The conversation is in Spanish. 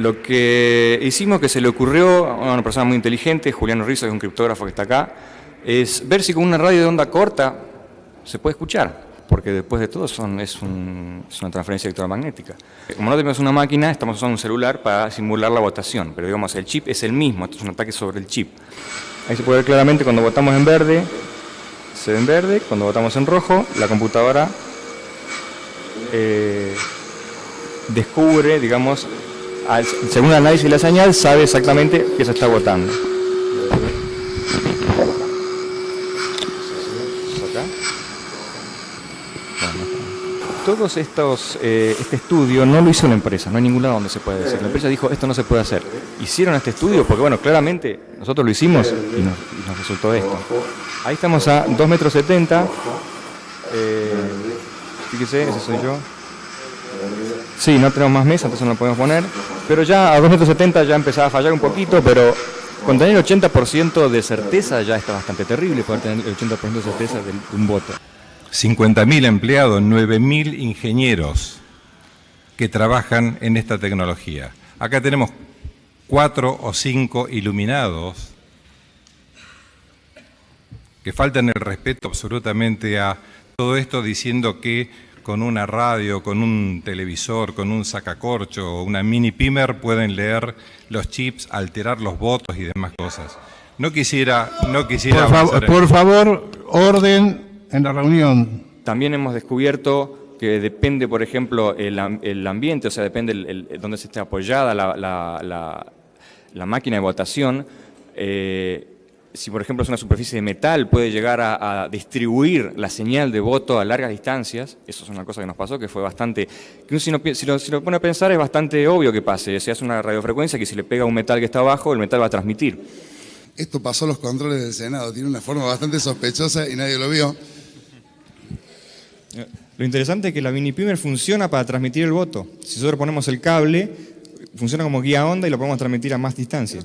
Lo que hicimos que se le ocurrió a una persona muy inteligente, Juliano Rizzo, que es un criptógrafo que está acá, es ver si con una radio de onda corta se puede escuchar, porque después de todo es, un- una transferencia electromagnética. Como no tenemos una máquina, estamos usando un celular para simular la votación, pero digamos, el chip es el mismo, esto es un ataque sobre el chip. Ahí se puede ver claramente cuando votamos en verde, se ve en verde, cuando votamos en rojo, la computadora eh, descubre, digamos, según el análisis de la señal, sabe exactamente que se está votando. Acá. Todos estos, eh, este estudio no lo hizo la empresa, no hay ningún lado donde se puede decir. La empresa dijo, esto no se puede hacer. Hicieron este estudio porque, bueno, claramente nosotros lo hicimos y nos, y nos resultó esto. Ahí estamos a 2 metros 70. Eh, fíjese, ese soy yo. Sí, no tenemos más mesa, entonces no lo podemos poner. Pero ya a 2 metros 70 ya empezaba a fallar un poquito, pero con tener el 80% de certeza ya está bastante terrible poder tener el 80% de certeza de un voto. 50.000 empleados, 9.000 ingenieros que trabajan en esta tecnología. Acá tenemos cuatro o cinco iluminados que faltan el respeto absolutamente a todo esto diciendo que con una radio, con un televisor, con un sacacorcho o una mini pimer pueden leer los chips, alterar los votos y demás cosas. No quisiera, no quisiera Por, avanzar fav- en- por favor, orden en la reunión. También hemos descubierto que depende, por ejemplo, el, am- el ambiente, o sea, depende el, el- donde se esté apoyada la, la- la- la máquina de votación. eh, si, por ejemplo, es una superficie de metal, puede llegar a, a distribuir la señal de voto a largas distancias. Eso es una cosa que nos pasó, que fue bastante... Que uno si, no si lo, si lo pone a pensar, es bastante obvio que pase. Se hace una radiofrecuencia que si le pega a un metal que está abajo, el metal va a transmitir. Esto pasó a los controles del Senado, tiene una forma bastante sospechosa y nadie lo vio. Lo interesante es que la mini pimer funciona para transmitir el voto. Si nosotros ponemos el cable, funciona como guía onda y lo podemos transmitir a más distancia.